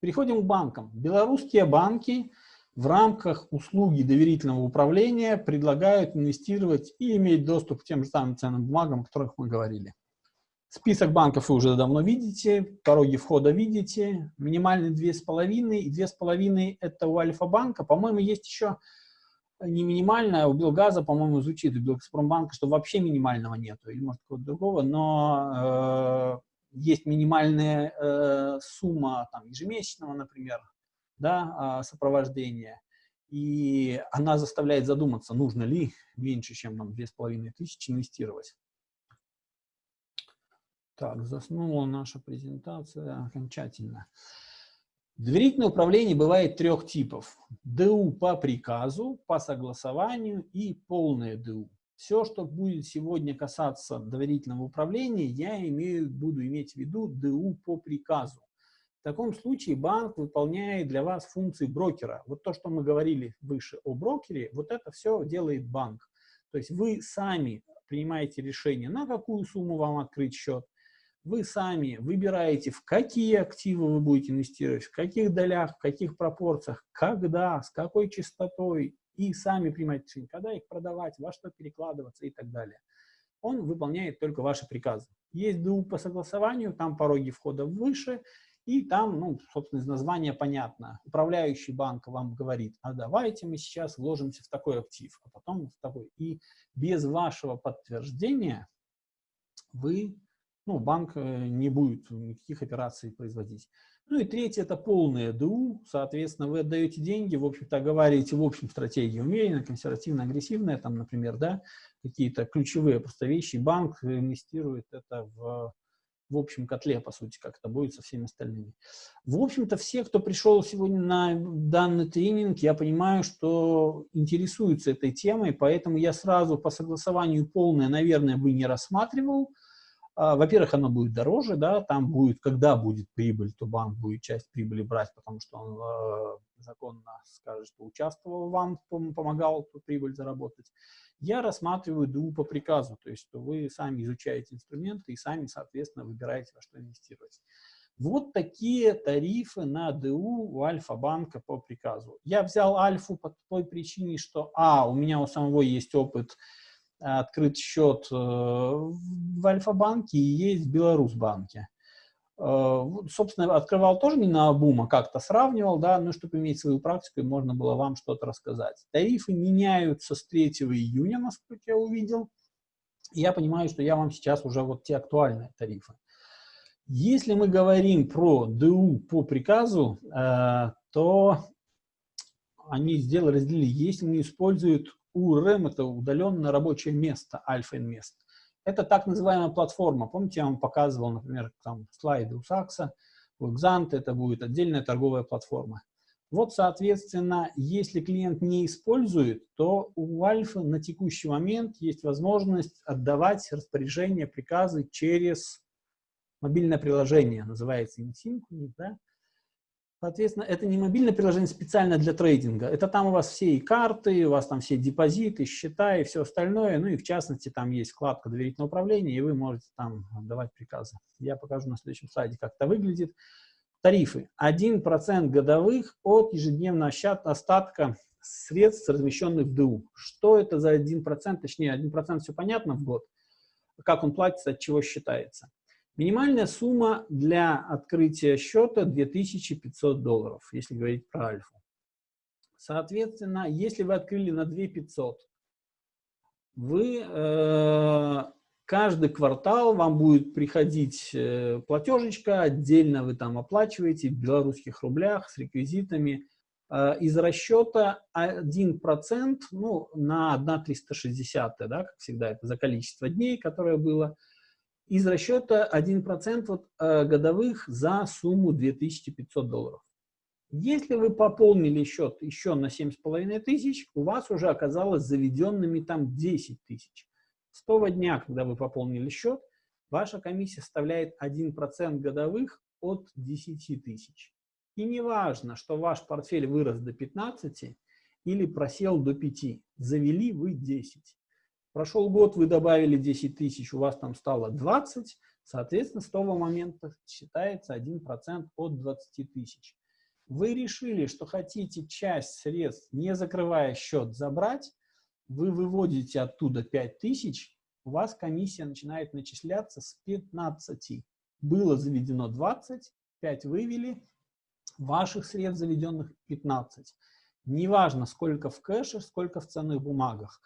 Переходим к банкам. Белорусские банки в рамках услуги доверительного управления предлагают инвестировать и иметь доступ к тем же самым ценным бумагам, о которых мы говорили. Список банков вы уже давно видите, пороги входа видите, минимальный 2,5, и 2,5 это у Альфа-банка. По-моему, есть еще не минимальная, у Белгаза, по-моему, звучит, у Белгазпромбанка, что вообще минимального нету, или может какого-то другого, но э, есть минимальная э, сумма там, ежемесячного, например, да, э, сопровождения, и она заставляет задуматься, нужно ли меньше, чем нам 2500 инвестировать. Так, заснула наша презентация окончательно. Доверительное управление бывает трех типов. ДУ по приказу, по согласованию и полное ДУ. Все, что будет сегодня касаться доверительного управления, я имею, буду иметь в виду ДУ по приказу. В таком случае банк выполняет для вас функции брокера. Вот то, что мы говорили выше о брокере, вот это все делает банк. То есть вы сами принимаете решение, на какую сумму вам открыть счет, вы сами выбираете, в какие активы вы будете инвестировать, в каких долях, в каких пропорциях, когда, с какой частотой, и сами принимаете решение, когда их продавать, во что перекладываться и так далее. Он выполняет только ваши приказы. Есть ДУ по согласованию, там пороги входа выше, и там, ну, собственно, из названия понятно. Управляющий банк вам говорит, а давайте мы сейчас вложимся в такой актив, а потом в такой. И без вашего подтверждения вы ну, банк э, не будет никаких операций производить. Ну и третье – это полное ДУ, соответственно, вы отдаете деньги, в общем-то, оговариваете в общем стратегии умеренно, консервативно, агрессивная, там, например, да, какие-то ключевые просто вещи, банк инвестирует это в, в общем котле, по сути, как это будет со всеми остальными. В общем-то, все, кто пришел сегодня на данный тренинг, я понимаю, что интересуются этой темой, поэтому я сразу по согласованию полное, наверное, бы не рассматривал, во-первых, оно будет дороже, да, там будет, когда будет прибыль, то банк будет часть прибыли брать, потому что он э, законно скажет, что участвовал вам, помогал эту прибыль заработать. Я рассматриваю ДУ по приказу, то есть что вы сами изучаете инструменты и сами, соответственно, выбираете, во что инвестировать. Вот такие тарифы на ДУ у Альфа-банка по приказу. Я взял Альфу по той причине, что, а, у меня у самого есть опыт открыт счет э, в Альфа-банке и есть в Беларусьбанке. Э, собственно, открывал тоже не на обум, а как-то сравнивал, да, ну, чтобы иметь свою практику, можно было вам что-то рассказать. Тарифы меняются с 3 июня, насколько я увидел. Я понимаю, что я вам сейчас уже вот те актуальные тарифы. Если мы говорим про ДУ по приказу, э, то они сделали, разделили, если не используют URM – это удаленное рабочее место Invest. Это так называемая платформа. Помните, я вам показывал, например, там слайды у Сакса, у Exant это будет отдельная торговая платформа. Вот, соответственно, если клиент не использует, то у Альфа на текущий момент есть возможность отдавать распоряжение, приказы через мобильное приложение, называется InSync, да? Соответственно, это не мобильное приложение специально для трейдинга. Это там у вас все и карты, у вас там все депозиты, счета и все остальное. Ну и в частности там есть вкладка доверительного управления, и вы можете там давать приказы. Я покажу на следующем слайде, как это выглядит. Тарифы. 1% годовых от ежедневного остатка средств, размещенных в ДУ. Что это за 1%? Точнее, 1% все понятно в год. Как он платится, от чего считается. Минимальная сумма для открытия счета 2500 долларов, если говорить про альфу. Соответственно, если вы открыли на 2500, вы э, каждый квартал вам будет приходить э, платежечка, отдельно вы там оплачиваете в белорусских рублях с реквизитами. Э, из расчета 1% ну, на 1,360, да, как всегда, это за количество дней, которое было, из расчета 1% вот, э, годовых за сумму 2500 долларов. Если вы пополнили счет еще на 7,5 тысяч, у вас уже оказалось заведенными там 10 тысяч. С того дня, когда вы пополнили счет, ваша комиссия составляет 1% годовых от 10 тысяч. И не важно, что ваш портфель вырос до 15 или просел до 5, завели вы 10. Прошел год, вы добавили 10 тысяч, у вас там стало 20, соответственно, с того момента считается 1% от 20 тысяч. Вы решили, что хотите часть средств, не закрывая счет, забрать, вы выводите оттуда 5000, у вас комиссия начинает начисляться с 15. Было заведено 20, 5 вывели, ваших средств заведенных 15. Неважно, сколько в кэше, сколько в ценных бумагах.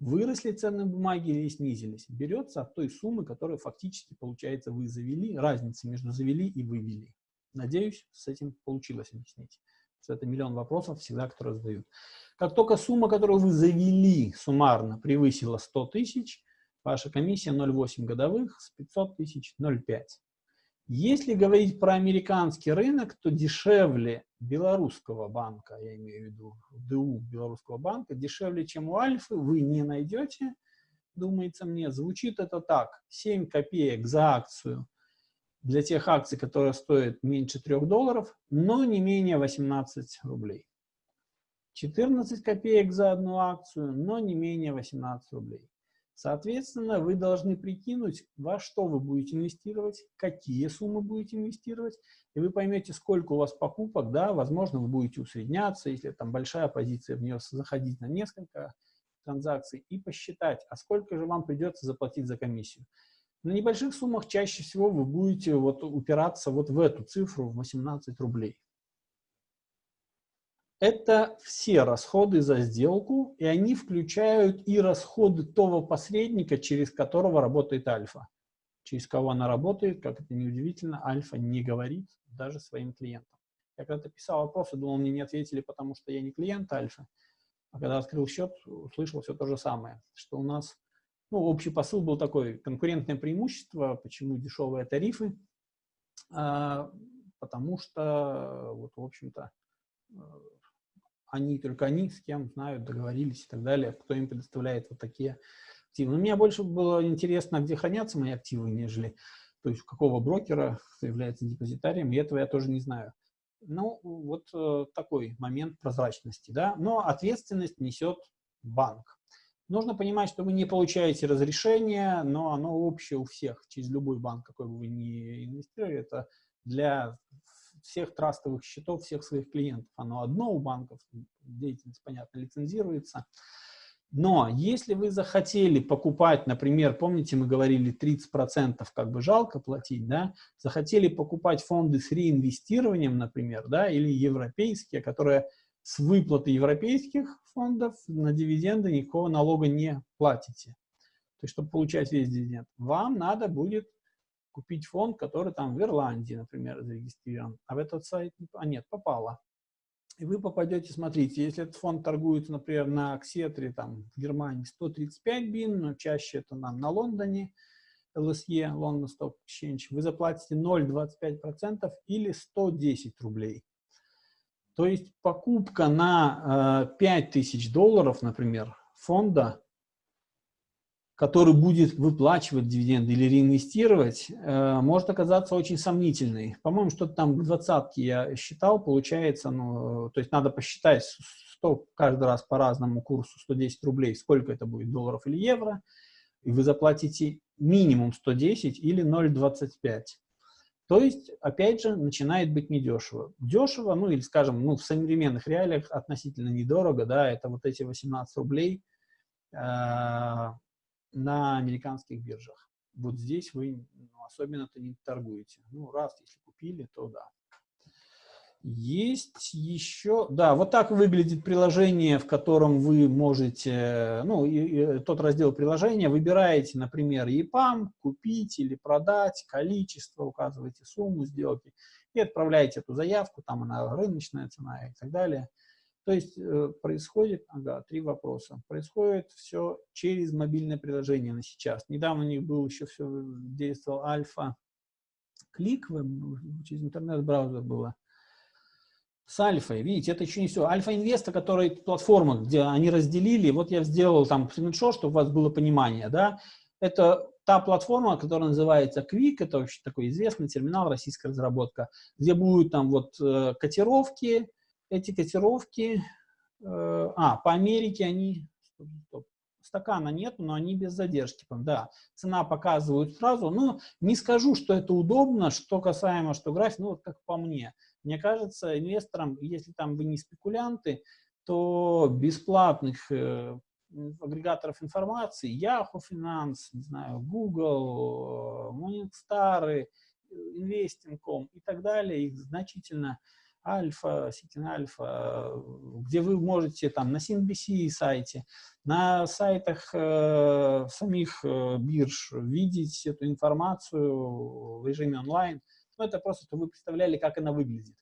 Выросли ценные бумаги или снизились, берется от той суммы, которую фактически, получается, вы завели, разница между завели и вывели. Надеюсь, с этим получилось объяснить. Что это миллион вопросов всегда, которые задают. Как только сумма, которую вы завели суммарно, превысила 100 тысяч, ваша комиссия 0,8 годовых, с 500 тысяч 0,5. Если говорить про американский рынок, то дешевле белорусского банка, я имею в виду ДУ белорусского банка, дешевле, чем у Альфы, вы не найдете, думается мне. Звучит это так, 7 копеек за акцию для тех акций, которые стоят меньше 3 долларов, но не менее 18 рублей. 14 копеек за одну акцию, но не менее 18 рублей. Соответственно, вы должны прикинуть, во что вы будете инвестировать, какие суммы будете инвестировать, и вы поймете, сколько у вас покупок, да, возможно, вы будете усредняться, если там большая позиция, в нее заходить на несколько транзакций, и посчитать, а сколько же вам придется заплатить за комиссию. На небольших суммах чаще всего вы будете вот упираться вот в эту цифру, в 18 рублей. Это все расходы за сделку, и они включают и расходы того посредника, через которого работает альфа. Через кого она работает, как это неудивительно, альфа не говорит даже своим клиентам. Я когда-то писал вопросы, думал, мне не ответили, потому что я не клиент альфа. А когда открыл счет, услышал все то же самое, что у нас, ну, общий посыл был такой, конкурентное преимущество, почему дешевые тарифы, а, потому что, вот, в общем-то, они, только они с кем знают, договорились и так далее, кто им предоставляет вот такие активы. Но мне больше было интересно, где хранятся мои активы, нежели, то есть какого брокера является депозитарием, и этого я тоже не знаю. Ну, вот э, такой момент прозрачности, да, но ответственность несет банк. Нужно понимать, что вы не получаете разрешение, но оно общее у всех, через любой банк, какой бы вы ни инвестировали, это для всех трастовых счетов, всех своих клиентов. Оно одно у банков, деятельность, понятно, лицензируется. Но если вы захотели покупать, например, помните, мы говорили 30% как бы жалко платить, да, захотели покупать фонды с реинвестированием, например, да, или европейские, которые с выплаты европейских фондов на дивиденды никакого налога не платите. То есть, чтобы получать весь дивиденд, вам надо будет купить фонд, который там в Ирландии, например, зарегистрирован, а в этот сайт, а нет, попало. И вы попадете, смотрите, если этот фонд торгуется, например, на Аксетре, там, в Германии 135 бин, но чаще это нам на Лондоне, LSE, London Stock Exchange, вы заплатите 0,25% или 110 рублей. То есть покупка на э, 5000 долларов, например, фонда который будет выплачивать дивиденды или реинвестировать, э, может оказаться очень сомнительной. По-моему, что-то там к двадцатке я считал, получается, ну, то есть надо посчитать 100, каждый раз по разному курсу 110 рублей, сколько это будет, долларов или евро, и вы заплатите минимум 110 или 0,25. То есть, опять же, начинает быть недешево. Дешево, ну или, скажем, ну, в современных реалиях относительно недорого, да, это вот эти 18 рублей, э, на американских биржах. Вот здесь вы ну, особенно-то не торгуете. Ну, раз, если купили, то да. Есть еще, да, вот так выглядит приложение, в котором вы можете, ну, и, и, тот раздел приложения, выбираете, например, EPAM, купить или продать, количество, указываете сумму сделки и отправляете эту заявку, там она рыночная цена и так далее. То есть э, происходит, ага, три вопроса. Происходит все через мобильное приложение на сейчас. Недавно у них был еще все, действовал альфа клик, через интернет-браузер было. С альфой, видите, это еще не все. Альфа-инвеста, которая платформа, где они разделили, вот я сделал там скриншот, чтобы у вас было понимание, да, это та платформа, которая называется Quick, это вообще такой известный терминал, российская разработка, где будут там вот э, котировки, эти котировки, э, а, по Америке они, стакана нет, но они без задержки, да, цена показывают сразу, ну, не скажу, что это удобно, что касаемо, что график, ну, вот как по мне, Мне кажется, инвесторам, если там вы не спекулянты, то бесплатных э, агрегаторов информации, Yahoo Finance, не знаю, Google, Morningstar, Investing.com и так далее, их значительно Альфа, Ситин Альфа, где вы можете там на CNBC сайте, на сайтах э, самих э, бирж видеть эту информацию в режиме онлайн. Ну, это просто, чтобы вы представляли, как она выглядит.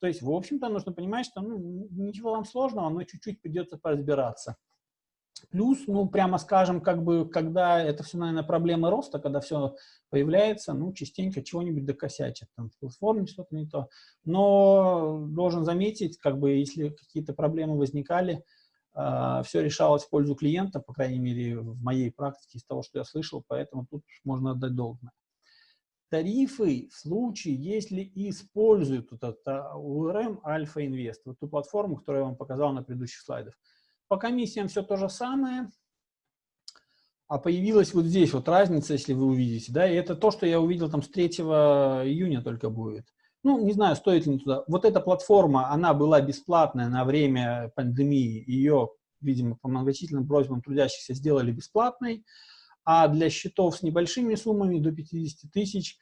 То есть, в общем-то, нужно понимать, что ну, ничего вам сложного, но чуть-чуть придется поразбираться. Плюс, ну, прямо скажем, как бы, когда это все, наверное, проблемы роста, когда все появляется, ну, частенько чего-нибудь докосячат, там, в платформе что-то не то. Но должен заметить, как бы, если какие-то проблемы возникали, э, а, все решалось в пользу клиента, по крайней мере, в моей практике, из того, что я слышал, поэтому тут можно отдать должное. Тарифы в случае, если используют этот URM Alpha Invest, вот ту платформу, которую я вам показал на предыдущих слайдах, по комиссиям все то же самое, а появилась вот здесь вот разница, если вы увидите, да, и это то, что я увидел там с 3 июня только будет. Ну, не знаю, стоит ли туда. Вот эта платформа, она была бесплатная на время пандемии, ее, видимо, по многочисленным просьбам трудящихся сделали бесплатной, а для счетов с небольшими суммами до 50 тысяч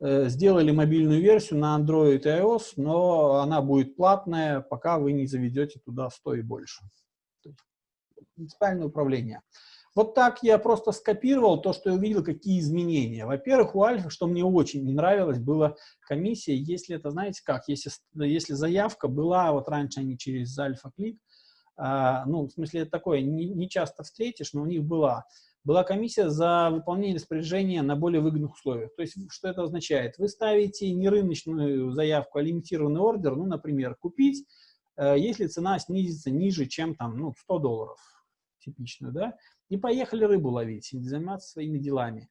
э, сделали мобильную версию на Android и iOS, но она будет платная, пока вы не заведете туда 100 и больше принципиальное управление. Вот так я просто скопировал то, что я увидел, какие изменения. Во-первых, у Альфа, что мне очень не нравилось, была комиссия, если это, знаете как, если, если заявка была, вот раньше они через Альфа-клик, а, ну, в смысле, это такое, не, не часто встретишь, но у них была, была комиссия за выполнение распоряжения на более выгодных условиях. То есть, что это означает? Вы ставите не рыночную заявку, а лимитированный ордер, ну, например, купить, э, если цена снизится ниже, чем там, ну, 100 долларов типичную, да, и поехали рыбу ловить, и заниматься своими делами.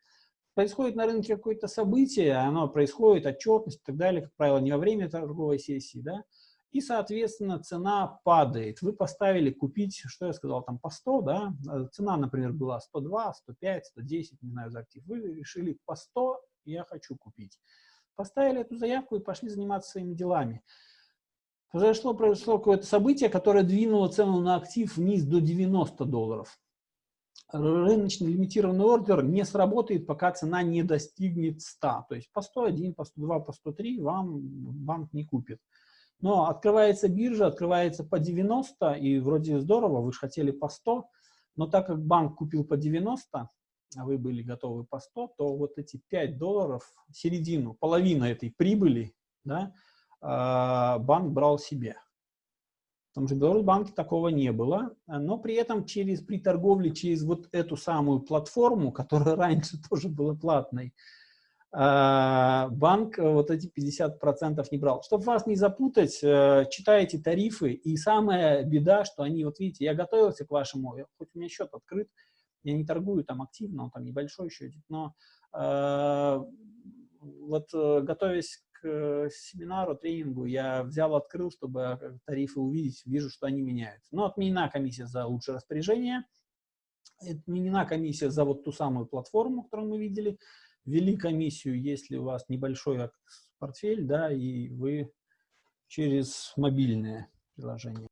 Происходит на рынке какое-то событие, оно происходит, отчетность и так далее, как правило, не во время торговой сессии, да, и, соответственно, цена падает. Вы поставили купить, что я сказал, там по 100, да, цена, например, была 102, 105, 110, не знаю, за актив. Вы решили по 100 я хочу купить. Поставили эту заявку и пошли заниматься своими делами произошло, произошло какое-то событие, которое двинуло цену на актив вниз до 90 долларов. Рыночный лимитированный ордер не сработает, пока цена не достигнет 100. То есть по 101, по 102, по 103 вам банк не купит. Но открывается биржа, открывается по 90, и вроде здорово, вы же хотели по 100, но так как банк купил по 90, а вы были готовы по 100, то вот эти 5 долларов, середину, половину этой прибыли, да, банк брал себе. В том же Беларусьбанке такого не было, но при этом через, при торговле через вот эту самую платформу, которая раньше тоже была платной, а, банк вот эти 50% не брал. Чтобы вас не запутать, э, читайте тарифы, и самая беда, что они, вот видите, я готовился к вашему, хоть у меня счет открыт, я не торгую там активно, он там небольшой счетик, но э, вот э, готовясь Э, семинару, тренингу я взял, открыл, чтобы э, тарифы увидеть, вижу, что они меняются. Но отменена комиссия за лучшее распоряжение, отменена комиссия за вот ту самую платформу, которую мы видели, ввели комиссию, если у вас небольшой портфель, да, и вы через мобильное приложение.